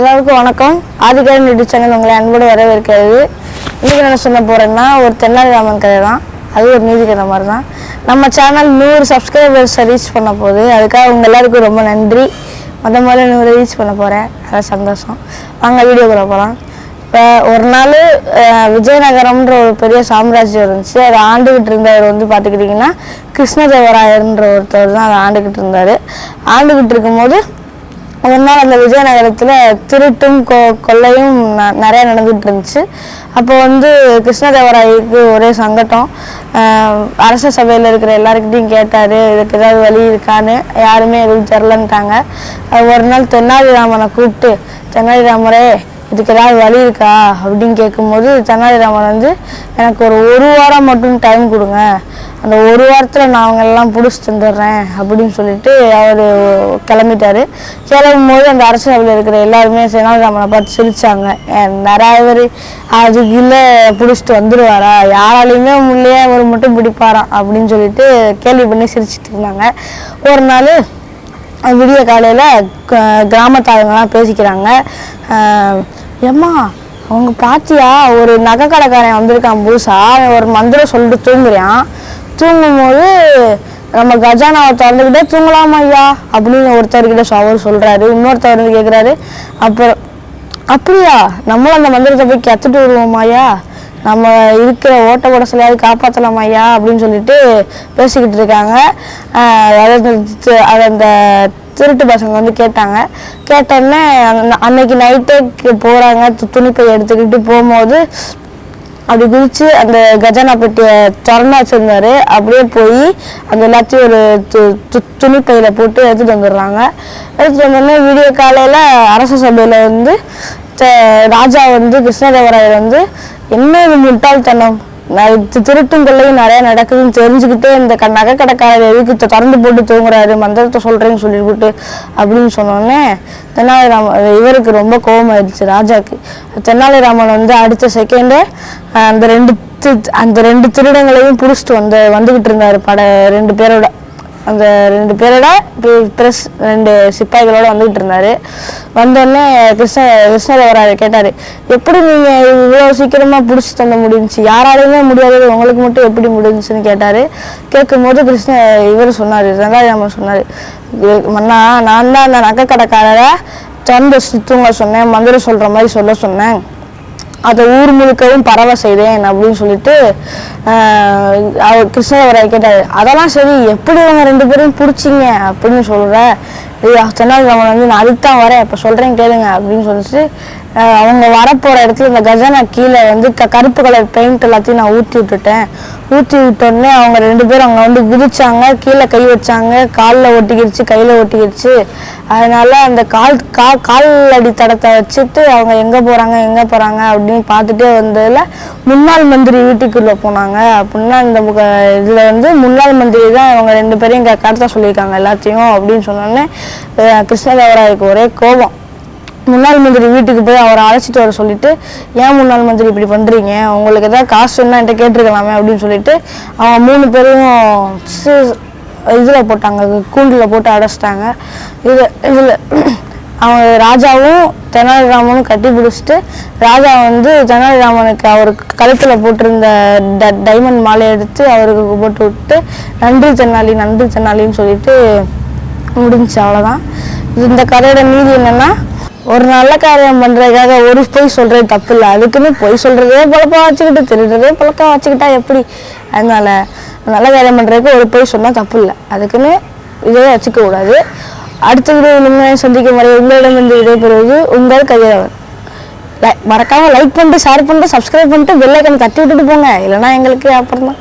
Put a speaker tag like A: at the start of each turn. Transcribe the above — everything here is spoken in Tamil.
A: எல்லாருக்கும் வணக்கம். ஆதிகாரம் யூடியூப் சேனல் உங்களை அன்போடு வரவேற்கிறது. இன்னைக்கு நான் சொல்ல போறேன்னா ஒரு தென்னாலிராமன் கதை தான். அது ஒரு நீதி கதை மாதிரி தான். நம்ம சேனல் நூறு சப்ஸ்கிரைபர்ஸ் ரீச் பண்ண போகுது. அதுக்காக உங்க எல்லாருக்கும் ரொம்ப நன்றி. மொத முதல்ல நூறு ரீச் பண்ண போகிறேன் அதான் சந்தோஷம். வாங்க வீடியோக்குள்ள போகலாம் இப்போ ஒரு நாள் விஜயநகரம்ன்ற ஒரு பெரிய சாம்ராஜ்யம் இருந்துச்சு. அதை ஆண்டுகிட்டு இருந்தவர் வந்து பார்த்துக்கிட்டிங்கன்னா கிருஷ்ணதேவராயர்ன்ற ஒருத்தர் தான் அதை ஆண்டுகிட்டு இருந்தார். ஆண்டுகிட்டு இருக்கும்போது ஒரு நாள் அந்த விஜயநகரத்தில் திருட்டும் கொ கொள்ளையும் ந- நிறைய நடந்துட்டு இருந்துச்சு அப்போ வந்து கிருஷ்ணதேவராயருக்கு ஒரே சங்கடம். அரச சபையில் இருக்கிற எல்லாருக்கிட்டையும் கேட்டார் இதுக்கு ஏதாவது வழி இருக்கான்னு? யாருமே எதுவும் தெரிலன்ட்டாங்க. ஒரு நாள் தென்னாலிராமனை கூப்பிட்டு தென்னாலிராமரே இதுக்கு ஏதாவது வழி இருக்கா? அப்படின்னு கேட்கும்போது தென்னாலிராமன் வந்து எனக்கு ஒரு ஒரு வாரம் மட்டும் டைம் கொடுங்க. அந்த ஒரு வாரத்தில் நான் அவங்க எல்லாம் பிடிச்சி தந்துடுறேன் அப்படின்னு சொல்லிட்டு அவர் கிளம்பிட்டாரு. கிளம்பும் போது அந்த அரசு சபையில் இருக்கிற எல்லாருமே தெனாலிராமனை பார்த்து சிரித்தாங்க ஏன் நிறைய பேர் அதுக்குள்ளே பிடிச்சிட்டு வந்துடுவாரா யாராலையுமே முள்ளையே அவர் மட்டும் பிடிப்பாராம் அப்படின்னு சொல்லிட்டு கேள்வி பண்ணி சிரிச்சிட்டு இருந்தாங்க. ஒரு நாள் விடிய காலையில் கிராமத்தாளுங்கெல்லாம் பேசிக்கிறாங்க. ஏம்மா அவங்க பாத்தியா? ஒரு நகை கடைக்காரன் வந்திருக்கான் புதுசா. ஒரு மந்திரம் சொல்லிட்டு தூங்குறான். தூங்கும்போது நம்ம கஜானாவை திறந்துக்கிட்டே தூங்கலாம் ஐயா? அப்படின்னு ஒருத்தர்கிட்ட அவர் சொல்றாரு. இன்னொருத்தர் வந்து கேட்குறாரு அப்புறம் அப்படியா? நம்மளும் அந்த மந்திரத்தை போய் கத்துட்டு வருவோம் ஐயா? நம்ம இருக்கிற ஓட்ட உடசலையாவது காப்பாற்றலாம் ஐயா? அப்படின்னு சொல்லிட்டு பேசிக்கிட்டு இருக்காங்க. அதை அந்த திருட்டு பசங்க வந்து கேட்டாங்க. கேட்டோடனே அன்னைக்கு நைட்டே போகிறாங்க துணிப்பை எடுத்துக்கிட்டு போகும்போது அப்படி குதிச்சு அந்த கஜானா பெட்டியை திறந்து வச்சிருந்தாரு அப்படியே போய் அந்த எல்லாத்தையும் ஒரு து- து- போட்டு எடுத்துட்டு வந்துடுறாங்க. எடுத்துட்டு வந்தோடனே வீடியோ காலையில அரச சபையில வந்து ராஜா வந்து கிருஷ்ணதேவராயர் வந்து என்ன இது முட்டாள்தனம்? திருட்டும் கொள்ளையும் நிறைய நடக்குதுன்னு தெரிஞ்சுக்கிட்டே இந்த க நகை கடைக்காரர் எதுக்கு திறந்து போட்டு தூங்குறாரு மந்திரத்தை சொல்றேன்னு சொல்லிவிட்டு அப்படின்னு சொன்னோடனே தெனாலிராமன் இவருக்கு ரொம்ப கோபமாயிடுச்சு ராஜாக்கு. தெனாலிராமன் வந்து அடுத்த செகண்டே அந்த ரெண்டு அந்த ரெண்டு திருடங்களையும் பிடிச்சிட்டு வந்து வந்துகிட்டு இருந்தாரு பட ரெண்டு பேரோட அந்த ரெண்டு பேரோட ப்ரெஸ் ரெண்டு சிப்பாய்களோட வந்துகிட்டு இருந்தாரு. வந்தோடனே கிருஷ்ண கிருஷ்ணதேவராயர் கேட்டாரு எப்படி நீங்க இவ்வளவு சீக்கிரமா பிடிச்சி தந்த முடிஞ்சு யாராலையுமே முடியாதது உங்களுக்கு மட்டும் எப்படி முடிஞ்சுன்னு கேட்டாரு. கேட்கும்போது கிருஷ்ண இவர் சொன்னாரு ரெண்டாயிரம் சொன்னாரு மன்னா நான் தான் அந்த நகை கடைக்காரரை திறந்து சுத்துங்க சொன்னேன் மந்திரம் சொல்ற மாதிரி சொல்ல சொன்னேன். அதை ஊர் முழுக்கவும் பரவ செய்தேன் அப்படின்னு சொல்லிட்டு அவர் கிருஷ்ணதேவராய் கேட்டாரு. அதெல்லாம் சரி எப்படி இவங்க ரெண்டு பேரும் பிடிச்சிங்க? அப்படின்னு சொல்கிற தென்னாலிராமன் வந்து நான் அதுதான் வரேன். இப்போ சொல்றேன் கேளுங்க. அப்படின்னு சொல்லிட்டு அவங்க வரப்போகிற இடத்துல இந்த கஜானா கீழே வந்து க கருப்பு கலர் பெயிண்ட் எல்லாத்தையும் நான் ஊற்றி விட்டுட்டேன். ஊற்றி விட்டோடனே அவங்க ரெண்டு பேரும் அங்கே வந்து குதிச்சாங்க. கீழே கை வச்சாங்க. காலில் ஒட்டிக்கிடுச்சு கையில் ஒட்டிக்கிடுச்சு. அதனால அந்த கால் கா கால் அடி தடத்தை வச்சுட்டு அவங்க எங்கே போகிறாங்க எங்கே போகிறாங்க அப்படின்னு பார்த்துட்டே வந்ததில் முன்னாள் மந்திரி வீட்டுக்குள்ளே போனாங்க. அப்படின்னா இந்த இதில் வந்து முன்னாள் மந்திரி தான் அவங்க ரெண்டு பேரையும் இங்கே கடத்த சொல்லியிருக்காங்க எல்லாத்தையும் அப்படின்னு சொன்னோடனே அஹ் கிருஷ்ணதேவராயருக்கு ஒரே கோபம். முன்னாள் மந்திரி வீட்டுக்கு போய் அவரை அழைச்சிட்டு வர சொல்லிட்டு ஏன் முன்னாள் மந்திரி இப்படி பண்ணுறீங்க உங்களுக்கு எதாவது காசு வேணா என்கிட்ட கேட்டிருக்கலாமே அப்படின்னு சொல்லிட்டு அவங்க மூணு பேரும் இதில் போட்டாங்க கூண்டில் போட்டு அடைச்சிட்டாங்க. இது இதில் அவங்க ராஜாவும் தெனாலிராமனும் கட்டி பிடிச்சிட்டு ராஜா வந்து தெனாலிராமனுக்கு அவருக்கு கழுத்தில் போட்டிருந்த ட- டைமண்ட் மாலை எடுத்து அவருக்கு போட்டு விட்டு நன்றி தென்னாலி நன்றி தென்னாலின்னு சொல்லிட்டு முடிஞ்சு அவ்வளோதான் இந்த கதையோட நீதி என்னன்னா ஒரு நல்ல காரியம் பண்றதுக்காக ஒரு பொய் சொல்றது தப்பு இல்லை அதுக்குன்னு பொய் சொல்றதே பழக்கம் வச்சுக்கிட்டு திருடுறதே பழக்கம் வச்சுக்கிட்டா எப்படி? அதனால நல்ல காரியம் பண்றதுக்கு ஒரு பொய் சொன்னா தப்பு இல்லை அதுக்குன்னு இதே வச்சுக்க கூடாது. அடுத்த வீடியோ உண்மையை சந்திக்கும் வரை உங்களிடமிருந்து விடைபெறுவது உங்கள் கையவர் லை- மறக்காமல் லைக் பண்ணிட்டு ஷேர் பண்ணிட்டு சப்ஸ்கிரைப் பண்ணிட்டு பெல் தட்டி விட்டுட்டு போங்க. இல்லைன்னா எங்களுக்கு அப்புறம் தான்